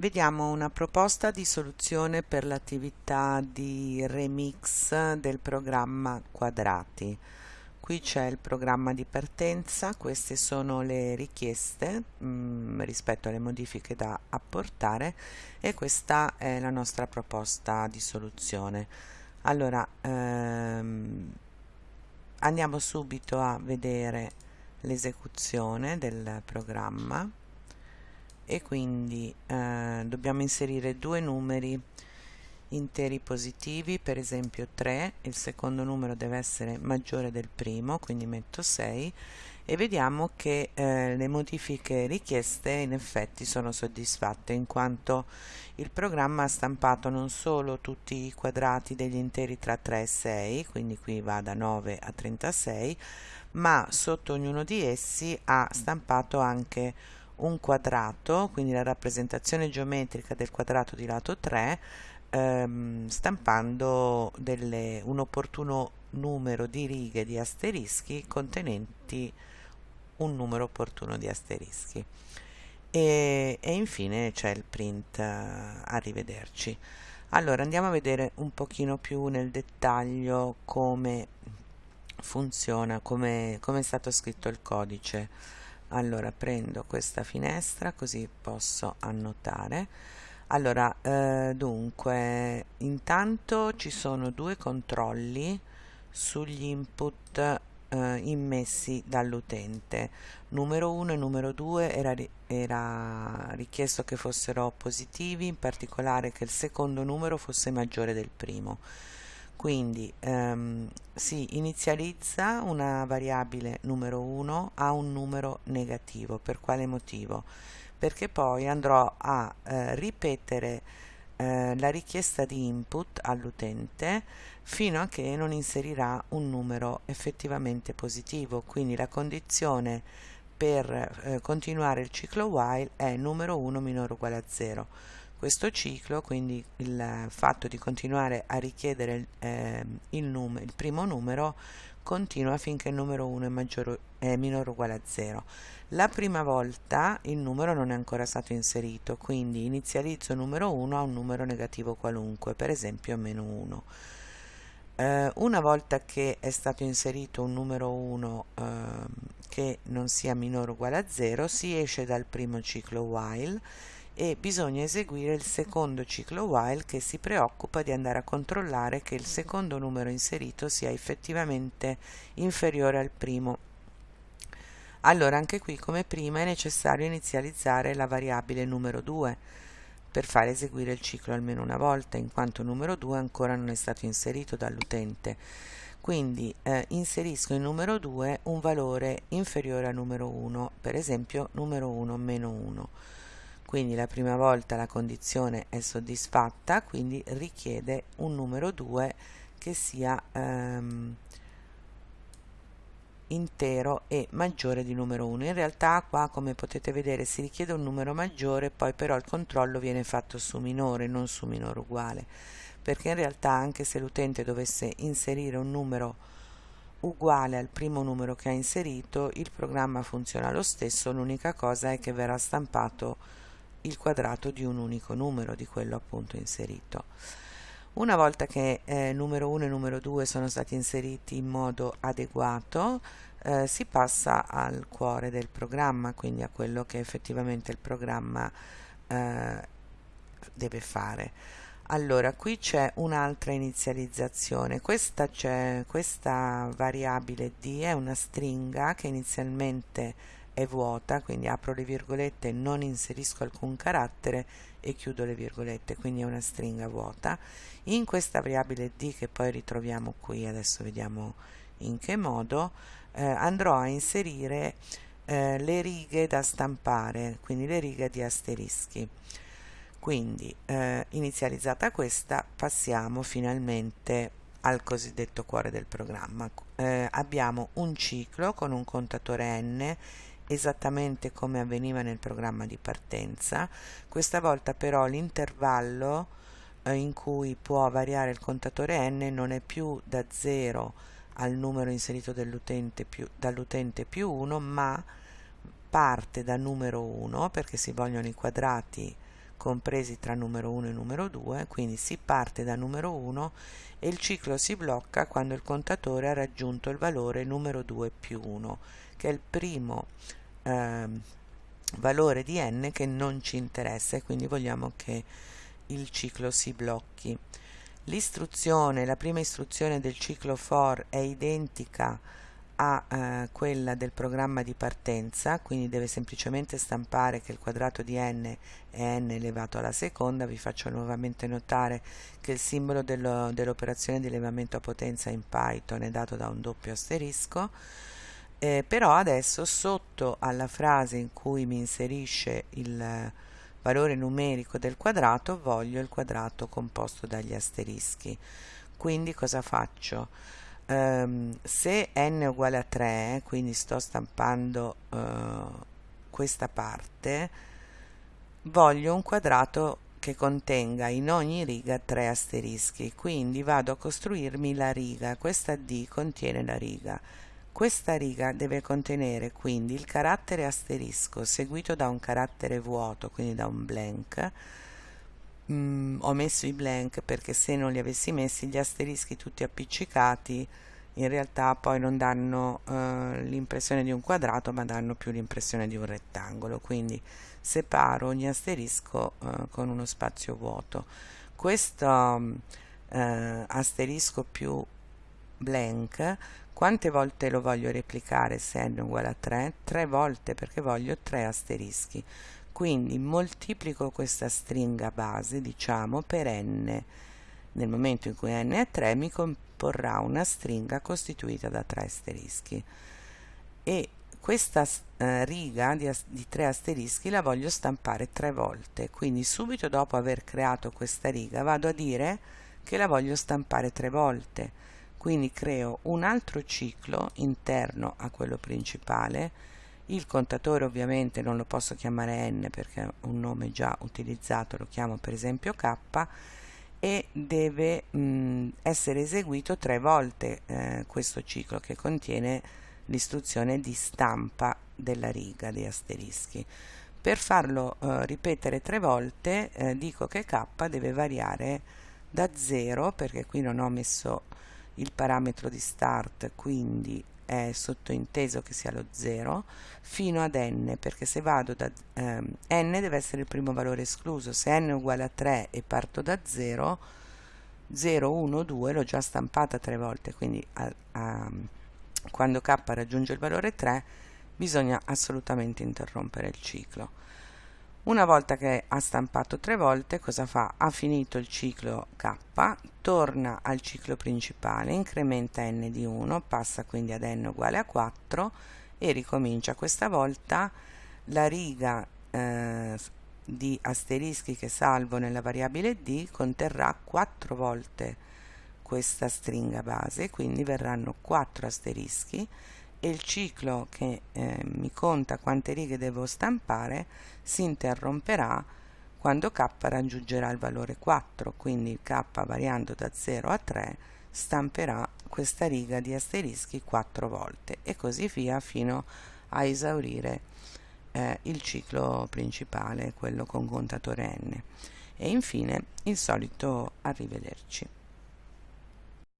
Vediamo una proposta di soluzione per l'attività di remix del programma quadrati. Qui c'è il programma di partenza, queste sono le richieste mh, mm, rispetto alle modifiche da apportare e questa è la nostra proposta di soluzione. Allora, ehm, andiamo subito a vedere l'esecuzione del programma e quindi eh, dobbiamo inserire due numeri interi positivi per esempio 3 il secondo numero deve essere maggiore del primo quindi metto 6 e vediamo che eh, le modifiche richieste in effetti sono soddisfatte in quanto il programma ha stampato non solo tutti i quadrati degli interi tra 3 e 6 quindi qui va da 9 a 36 ma sotto ognuno di essi ha stampato anche un quadrato, quindi la rappresentazione geometrica del quadrato di lato 3, ehm, stampando delle, un opportuno numero di righe di asterischi contenenti un numero opportuno di asterischi. E, e infine c'è il print, uh, arrivederci. Allora andiamo a vedere un pochino più nel dettaglio come funziona, come, come è stato scritto il codice allora prendo questa finestra così posso annotare. Allora eh, dunque intanto ci sono due controlli sugli input eh, immessi dall'utente. Numero 1 e numero 2 era, era richiesto che fossero positivi in particolare che il secondo numero fosse maggiore del primo quindi ehm, si inizializza una variabile numero 1 a un numero negativo. Per quale motivo? perché poi andrò a eh, ripetere eh, la richiesta di input all'utente fino a che non inserirà un numero effettivamente positivo. Quindi la condizione per eh, continuare il ciclo while è numero 1 minore o uguale a 0 questo ciclo, quindi il fatto di continuare a richiedere eh, il, num il primo numero continua finché il numero 1 è, maggiore, è minore o uguale a 0. La prima volta il numero non è ancora stato inserito, quindi inizializzo numero 1 a un numero negativo qualunque, per esempio meno 1. Eh, una volta che è stato inserito un numero 1 eh, che non sia minore o uguale a 0, si esce dal primo ciclo while e bisogna eseguire il secondo ciclo while che si preoccupa di andare a controllare che il secondo numero inserito sia effettivamente inferiore al primo. Allora anche qui come prima è necessario inizializzare la variabile numero 2 per fare eseguire il ciclo almeno una volta in quanto numero 2 ancora non è stato inserito dall'utente quindi eh, inserisco in numero 2 un valore inferiore al numero 1 per esempio numero 1 meno 1 quindi la prima volta la condizione è soddisfatta quindi richiede un numero 2 che sia ehm, intero e maggiore di numero 1 in realtà qua come potete vedere si richiede un numero maggiore poi però il controllo viene fatto su minore non su minore uguale. Perché in realtà anche se l'utente dovesse inserire un numero uguale al primo numero che ha inserito il programma funziona lo stesso. L'unica cosa è che verrà stampato il quadrato di un unico numero di quello appunto inserito. Una volta che eh, numero 1 e numero 2 sono stati inseriti in modo adeguato eh, si passa al cuore del programma quindi a quello che effettivamente il programma eh, deve fare. Allora qui c'è un'altra inizializzazione. Questa, questa variabile d è una stringa che inizialmente è vuota, quindi apro le virgolette, non inserisco alcun carattere e chiudo le virgolette, quindi è una stringa vuota. In questa variabile d che poi ritroviamo qui, adesso vediamo in che modo, eh, andrò a inserire eh, le righe da stampare, quindi le righe di asterischi. Quindi eh, inizializzata questa passiamo finalmente al cosiddetto cuore del programma. Eh, abbiamo un ciclo con un contatore n esattamente come avveniva nel programma di partenza. Questa volta però l'intervallo eh, in cui può variare il contatore n non è più da 0 al numero inserito dall'utente più, dall'utente più 1 ma parte da numero 1 perché si vogliono i quadrati compresi tra numero 1 e numero 2, quindi si parte da numero 1 e il ciclo si blocca quando il contatore ha raggiunto il valore numero 2 più 1, che è il primo eh, valore di n che non ci interessa e quindi vogliamo che il ciclo si blocchi. L'istruzione, la prima istruzione del ciclo for è identica a eh, quella del programma di partenza, quindi deve semplicemente stampare che il quadrato di n è n elevato alla seconda. Vi faccio nuovamente notare che il simbolo dell'operazione di elevamento a potenza in Python è dato da un doppio asterisco. Eh, però adesso sotto alla frase in cui mi inserisce il valore numerico del quadrato voglio il quadrato composto dagli asterischi. Quindi cosa faccio? um, se n è uguale a 3 quindi sto stampando uh, questa parte voglio un quadrato che contenga in ogni riga tre asterischi quindi vado a costruirmi la riga questa D contiene la riga questa riga deve contenere quindi il carattere asterisco seguito da un carattere vuoto quindi da un blank. Mm, ho messo i blank perché se non li avessi messi gli asterischi tutti appiccicati in realtà poi non danno eh, l'impressione di un quadrato ma danno più l'impressione di un rettangolo. Quindi separo ogni asterisco eh, con uno spazio vuoto. Questo eh, asterisco più blank quante volte lo voglio replicare se n uguale a 3? 3 volte perché voglio 3 asterischi. Quindi moltiplico questa stringa base diciamo per n. Nel momento in cui n è 3 mi comporrà una stringa costituita da 3 asterischi. E questa eh, riga di, di 3 asterischi la voglio stampare 3 volte. Quindi subito dopo aver creato questa riga vado a dire che la voglio stampare 3 volte quindi creo un altro ciclo interno a quello principale il contatore ovviamente non lo posso chiamare n perché è un nome già utilizzato lo chiamo per esempio k e deve mh, essere eseguito tre volte eh, questo ciclo che contiene l'istruzione di stampa della riga dei asterischi. Per farlo eh, ripetere tre volte eh, dico che k deve variare da 0 perché qui non ho messo il parametro di start quindi è sottointeso che sia lo 0 fino ad n perché se vado da ehm, n deve essere il primo valore escluso. Se n è uguale a 3 e parto da 0 0 1 2 l'ho già stampata tre volte quindi a, a, quando k raggiunge il valore 3 bisogna assolutamente interrompere il ciclo una volta che ha stampato tre volte, cosa fa? Ha finito il ciclo K, torna al ciclo principale, incrementa n di 1, passa quindi ad n uguale a 4 e ricomincia. Questa volta la riga eh, di asterischi che salvo nella variabile d conterrà 4 volte questa stringa base, quindi verranno 4 asterischi e il ciclo che eh, mi conta quante righe devo stampare si interromperà quando k raggiungerà il valore 4 quindi k variando da 0 a 3 stamperà questa riga di asterischi 4 volte e così via fino a esaurire eh, il ciclo principale quello con contatore n. E infine il solito arrivederci